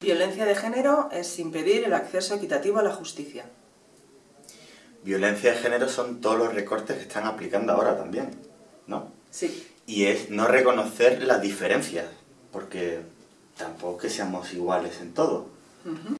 Violencia de género es impedir el acceso equitativo a la justicia. Violencia de género son todos los recortes que están aplicando ahora también, ¿no? Sí. Y es no reconocer las diferencias, porque tampoco que seamos iguales en todo.